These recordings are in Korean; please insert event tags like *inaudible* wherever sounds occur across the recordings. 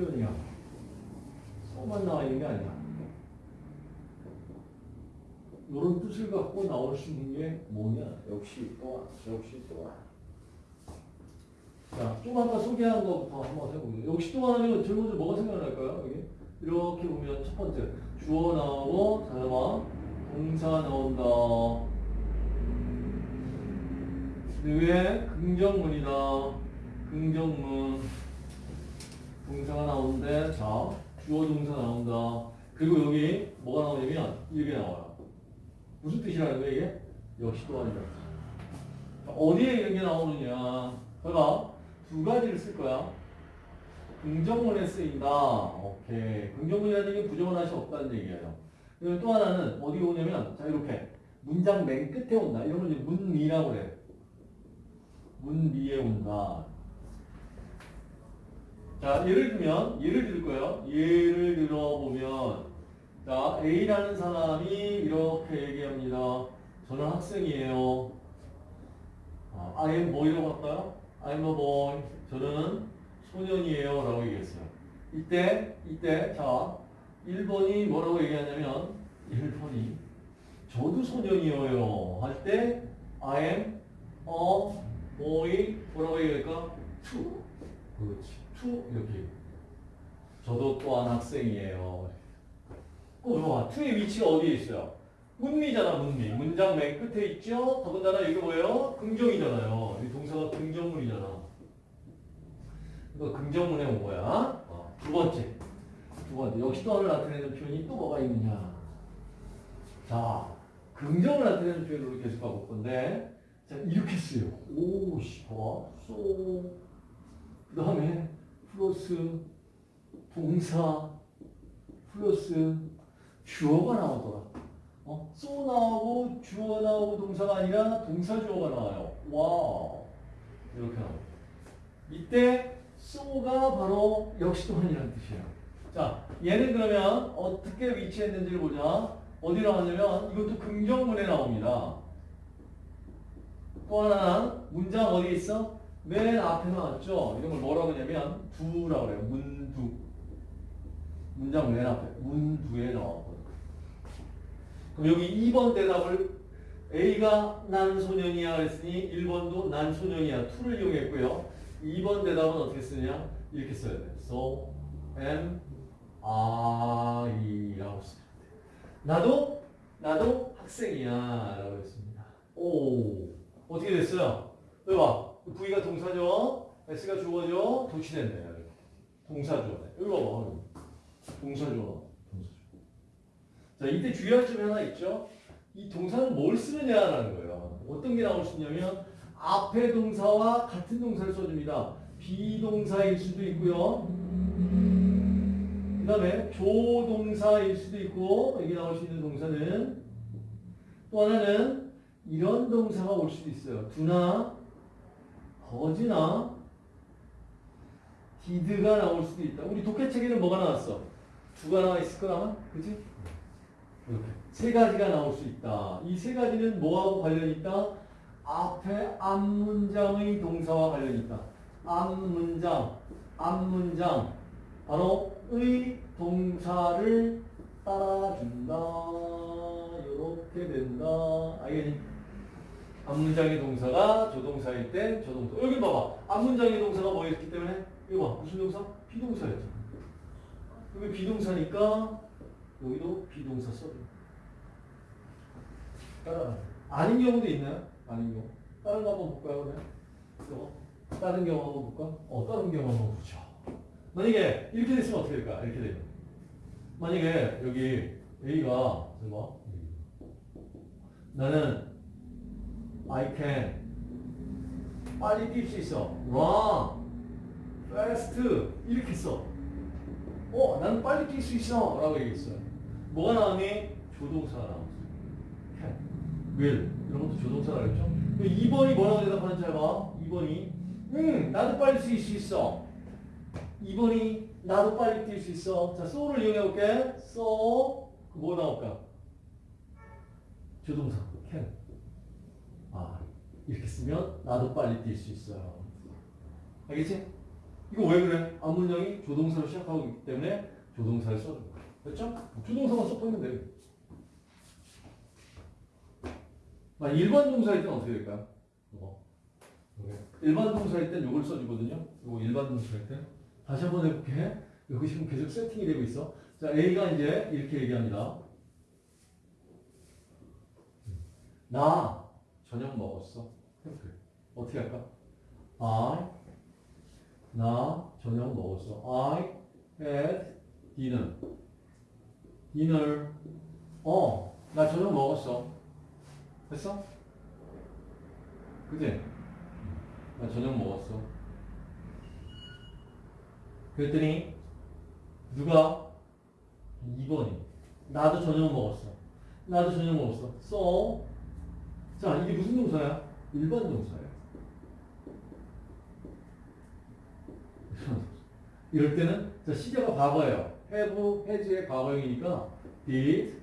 표현이야. 소만 나와 있는 게 아니야. 이런 뜻을 갖고 나올 수 있는 게 뭐냐? 역시 또한, 역시 또한. 자, 좀 아까 소개한 것부터 한번 해보세요. 역시 또한 하면 제일 먼저 뭐가 생각날까요? 여기 이렇게 보면 첫 번째 주어 나오고 잠깐만 동사 나온다. 그 위에 긍정문이다. 긍정문. 동사가 나오는데 자 주어 동사 나온다. 그리고 여기 뭐가 나오냐면 이게 나와요. 무슨 뜻이라는 거야 이게? 역시 또한이다. 어디에 이런 게 나오느냐? 봐봐 두 가지를 쓸 거야. 긍정문에 쓰인다. 오케이. 긍정문이라는 게 하시 없다는 얘기예요. 그리고 또 하나는 어디 오냐면 자 이렇게 문장 맨 끝에 온다. 이런 건 문미라고 그래. 문미에 온다. 자, 예를 들면, 예를 들 거예요. 예를 들어보면, 자, A라는 사람이 이렇게 얘기합니다. 저는 학생이에요. 아, I am boy라고 할까요? I'm a boy. 저는 소년이에요. 라고 얘기했어요. 이때, 이때, 자, 1번이 뭐라고 얘기하냐면, 1번이 저도 소년이에요. 할 때, I am a boy. 뭐라고 얘기할까? to. 그렇지. To 이렇게 저도 또한 학생이에요. 꼭 봐봐. to의 위치가 어디에 있어요? 문미잖아, 문미. 문장 맨 끝에 있죠? 더군다나 이거 뭐예요? 긍정이잖아요. 이 동사가 긍정문이잖아. 이거 긍정문에 온 거야. 어, 두 번째. 두 번째. 역시 또한을 나타내는 표현이 또 뭐가 있느냐. 자, 긍정을 나타내는 표현으로 계속 가볼 건데, 자, 이렇게 써요. 오, 씨, 봐. so. 그 다음에, 플러스 동사 플러스 주어가 나오더라. 어? so 나오고 주어 나오고 동사가 아니라 동사 주어가 나와요. 와우. 이렇게 나와. 이때 쏘가 바로 역시 또한이라는 뜻이에요. 자, 얘는 그러면 어떻게 위치했는지를 보자. 어디 나왔냐면 이것도 긍정문에 나옵니다. 또 하나는 문장 어디 있어? 맨 앞에 나왔죠? 이런 걸 뭐라고 하냐면 두라고 그래요. 문두. 문장 맨 앞에. 문두에 나왔거든. 그럼 여기 2번 대답을 A가 난 소년이야 그랬으니 1번도 난 소년이야. to를 이용했고요. 2번 대답은 어떻게 쓰냐? 이렇게 써야 돼. So am I라고 써야 돼. 나도 나도 학생이야 라고 했습니다. 오 어떻게 됐어요? 여기 봐. V가 동사죠. S가 주어죠. 도치됐네. 동사 주어네. 여기 봐봐. 동사 주어. 동사 주어. 자, 이때 주의할 점이 하나 있죠. 이 동사는 뭘 쓰느냐라는 거예요. 어떤 게 나올 수 있냐면 앞에 동사와 같은 동사를 써줍니다. 비동사일 수도 있고요. 그 다음에 조동사일 수도 있고 여기 나올 수 있는 동사는 또 하나는 이런 동사가 올 수도 있어요. 두나 거지나 디드가 나올 수도 있다. 우리 독해책에는 뭐가 나왔어? 두가 나와 있을 거야, 그지? 이렇게 세 가지가 나올 수 있다. 이 세 가지는 뭐하고 관련이 있다? 앞에 앞문장의 동사와 관련이 있다. 앞문장, 앞문장, 바로 의 동사를 따라준다. 이렇게 된다. 알겠니? 앞문장의 동사가 조동사일 땐 조동사. 여기 봐봐. 앞문장의 동사가 뭐였기 때문에? 이거 봐. 무슨 동사? 비동사였죠. 여기 비동사니까 여기도 비동사 써줘. 따라. 아닌 경우도 있나요? 아닌 경우. 다른 거 한번 볼까요, 그러면? 이거. 다른 경우 한번 볼까? 어, 다른 경우 한번 보죠. 만약에 이렇게 됐으면 어떻게 될까? 이렇게 되면. 만약에 여기 A가, 봐. 나는 I can 빨리 뛸 수 있어. run, fast 이렇게 써. 어, 나는 빨리 뛸 수 있어 라고 얘기했어요. 뭐가 나오니? 조동사가 나왔어. can, will 이런 것도 조동사가 있죠. 2번이 뭐라고 대답하는지 해봐. 2번이 응, 나도 빨리 뛸 수 있어. 2번이 나도 빨리 뛸 수 있어. 자, so를 이용해 볼게. so 뭐 나올까? 조동사 can. 아, 이렇게 쓰면 나도 빨리 뛸 수 있어요. 알겠지? 이거 왜 그래? 앞문장이 조동사로 시작하고 있기 때문에 조동사를 거야. 됐죠? 조동사만 써보면 돼. 나 일반 동사일 땐 어떻게 될까요? 이거. 일반 동사일 땐 이걸 써주거든요. 이거 일반 동사일 때. 다시 한번 해볼게. 여기 지금 계속 세팅이 되고 있어. 자, A가 이제 이렇게 얘기합니다. 나 저녁 먹었어. 어떻게 할까? I 나 저녁 먹었어. I had dinner. dinner. 어, 나 저녁 먹었어. 됐어? 그지? 나 저녁 먹었어. 그랬더니 누가 2번이 나도 저녁 먹었어. 나도 저녁 먹었어. so 자 이게 무슨 동사야? 일반 동사야. *laughs* 이럴 때는 자 시제가 과거예요. have, has의 과거형이니까 did,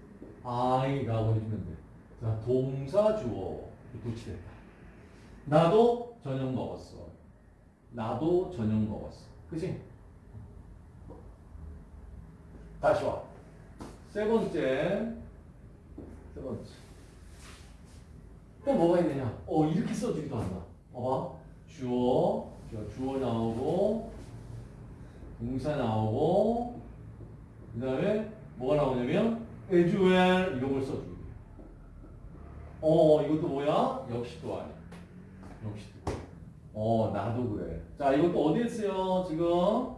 I라고 해주면 돼. 자 동사 주어 도치됐다. 나도 저녁 먹었어. 나도 저녁 먹었어. 그지? 다시 와. 세 번째. 세 번째. 또 뭐가 있느냐? 어, 이렇게 써주기도 한다. 봐봐. 주어, 주어, 나오고, 동사 나오고, 그 다음에 뭐가 나오냐면, as well, 이런 걸 써주기. 어, 이것도 뭐야? 역시 또 아니야. 역시 또. 어, 나도 그래. 자, 이것도 어디에 쓰여, 지금?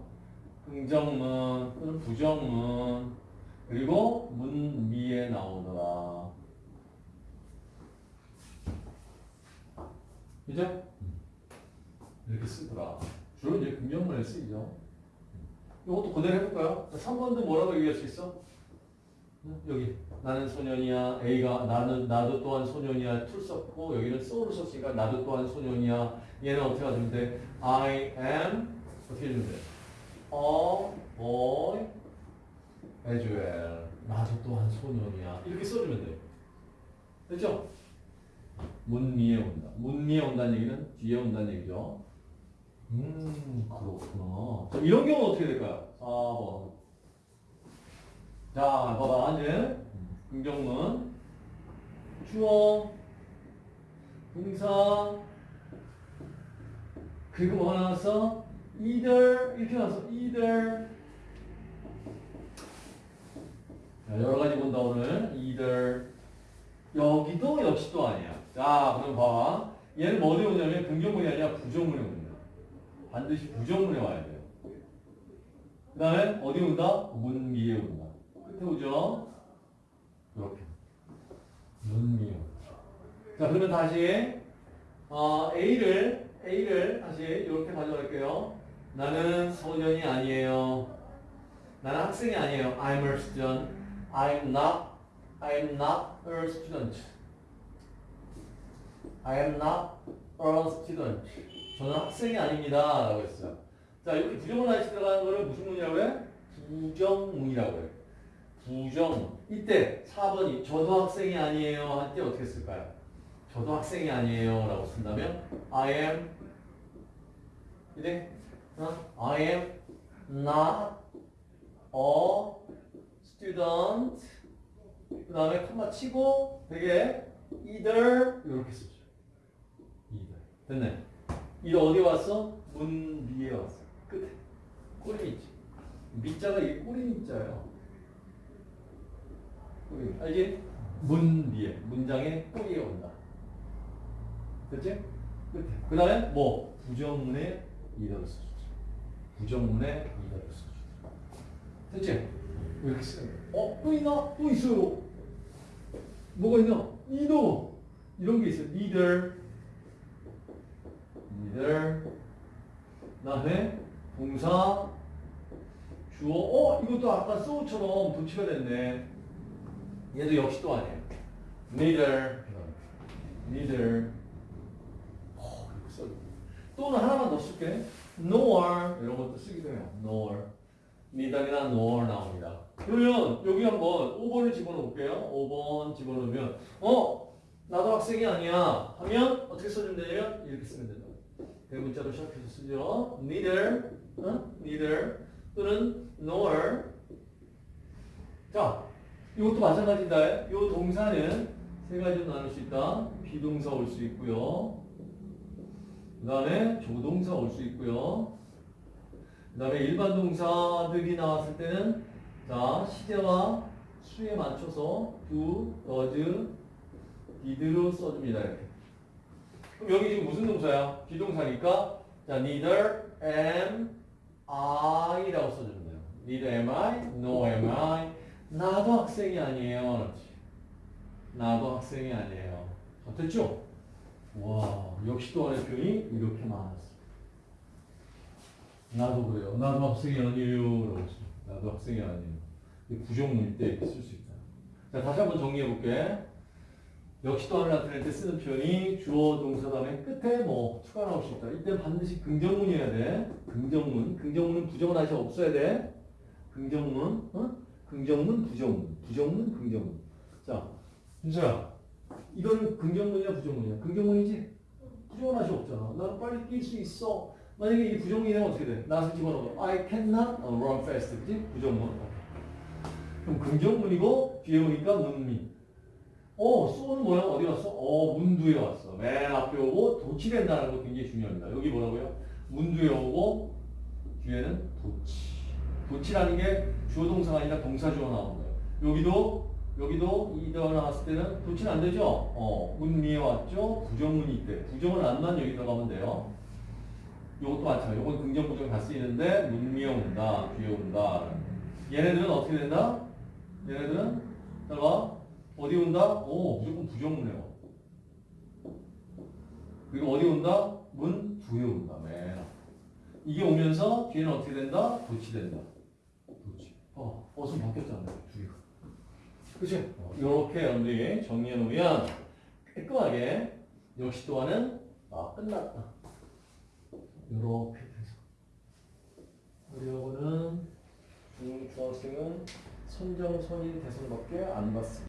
긍정문 부정문 그리고 문미에 나오더라. 이제 이렇게 쓰더라. 주로 이제 긍정문에 쓰이죠. 이것도 그대로 해볼까요? 3번도 뭐라고 얘기할 수 있어? 여기 나는 소년이야. A가 나는 나도 또한 소년이야. 툴 썼고 여기는 so를 썼으니까 나도 또한 소년이야. 얘는 어떻게 하면 돼? I am 어떻게 해주면 돼? a boy as well. 나도 또한 소년이야. 이렇게 써주면 돼. 됐죠? 문미에 온다. 문미에 온다는 얘기는 뒤에 온다는 얘기죠. 음, 그렇구나. 자, 이런 경우는 어떻게 될까요? 4번. 자, 봐봐. 이제 긍정문. 주어. 동사. 그리고 뭐 나왔어? either 이렇게 나왔어. either 자, 여러 가지 본다 오늘. either 여기도 역시 또 아니야. 자, 그럼 봐봐. 얘는 뭐 어디 오냐면 긍정문이 아니라 부정문에 옵니다. 반드시 부정문에 와야 돼요. 그 다음에 어디 온다? 문 위에 온다. 끝에 오죠? 이렇게. 문 위에 온다. 자, 그러면 다시 어, A를 A를 다시 이렇게 가져갈게요. 나는 소년이 아니에요. 나는 학생이 아니에요. I'm a student. I'm not. I'm not a student. I am not a student. 저는 학생이 아닙니다. 라고 했어요. 자, 이렇게 부정문 하시 들어가는 거를 무슨 문이라고 해? 부정문이라고 해. 부정. 이때 4번이 저도 학생이 아니에요. 할 때 어떻게 쓸까요? 저도 학생이 아니에요. 라고 쓴다면 I am 이제 어? I am not a student 그 다음에 콤마 치고 되게 either 이렇게 쓰죠. 됐네. 이 어디 왔어? 문 위에 왔어. 끝에 꼬리 있지. 밑자가 이게 꼬리 밑자예요. 꼬리 알지? 문 위에 문장의 꼬리에 온다. 됐지? 끝에. 그 다음에 뭐 부정문에 이더를 써주죠. 부정문에 이더를 써주죠. 됐지? 이렇게 쓰는. 어? 또 있나? 또 있어요. 뭐가 있나? 이더. 이런 게 있어요. either. 그 다음에 동사, 주어. 어? 이것도 아까 so처럼 도치가 됐네. 얘도 역시 또 아니에요. neither. neither. 어. 또는 하나만 더 쓸게. nor. 이런 것도 쓰기도 해요. nor. neither이나 nor 나옵니다. 그러면 여기 한번 5번을 집어넣어 볼게요. 5번 집어넣으면 어? 나도 학생이 아니야. 하면 어떻게 써주면 되냐면 이렇게 쓰면 된다. 대문자로 시작해서 쓰죠. neither 어? neither 또는 nor. 자, 이것도 마찬가지다. 이 동사는 세 가지로 나눌 수 있다. 비동사 올 수 있고요. 그 다음에 조동사 올 수 있고요. 그 다음에 일반 동사들이 나왔을 때는 자 시제와 수에 맞춰서 do, does, did로 써줍니다. 이렇게. 그럼 여기 지금 무슨 동사야? 비동사니까 자 neither am I라고 써주면 돼요. neither am I, no am I. 나도 학생이 아니에요. 나도 학생이 아니에요. 자, 됐죠? 와 역시 또 하나의 표현이 이렇게 많았어. 나도 그래요. 나도 학생이 아니에요. 라고. 나도 학생이 아니에요. 이 부정문일 때 쓸 수 있다. 자, 다시 한번 정리해 볼게. 역시 또 하나 나타낼 때 쓰는 표현이 주어 동사 다음에 끝에 뭐 추가 나올 수 있다. 이때 반드시 긍정문이어야 돼. 긍정문. 긍정문은 부정은 아직 없어야 돼. 긍정문. 어? 긍정문, 부정문. 부정문, 긍정문. 자, 윤서야. 이거는 긍정문이야, 부정문이야? 긍정문이지? 부정은 아직 없잖아. 나는 빨리 뛸 수 있어. 만약에 이 부정문이면 어떻게 돼? 나서 집어넣어. I cannot run fast. 그지? 부정문. 그럼 긍정문이고 뒤에 오니까 문미. 어, 쏘는 뭐야? 어디 갔어? 어, 문두에 왔어. 맨 앞에 오고 도치된다는 거 굉장히 중요합니다. 여기 뭐라고요? 문두에 오고 뒤에는 도치. 도치라는 게 주어 동사가 아니라 동사 주어 나오는 거예요. 여기도 여기도 이더 나왔을 때는 도치는 안 되죠? 어, 문미에 왔죠? 부정문이 있대. 부정은 안만 여기 들어가면 돼요. 요것도 마찬가지. 요건 긍정 부정 다 쓰이는데 문미에 온다, 뒤에 온다. 얘네들은 어떻게 된다? 얘네들은 따라가 어디 온다? 오 무조건 부정문에 와. 그리고 어디 온다? 문 뒤에 온다. 맨 앞. 이게 오면서 뒤에는 어떻게 된다? 도치된다. 도치. 어, 어순 바뀌었잖아. 뒤가. 그치? 어, 이렇게 여러분들이 정리해 놓으면 깔끔하게 역시 또한은 아 끝났다. 이렇게 돼서 우리 하고는 중, 중학생은 선정선인 대선밖에 안 받습니다.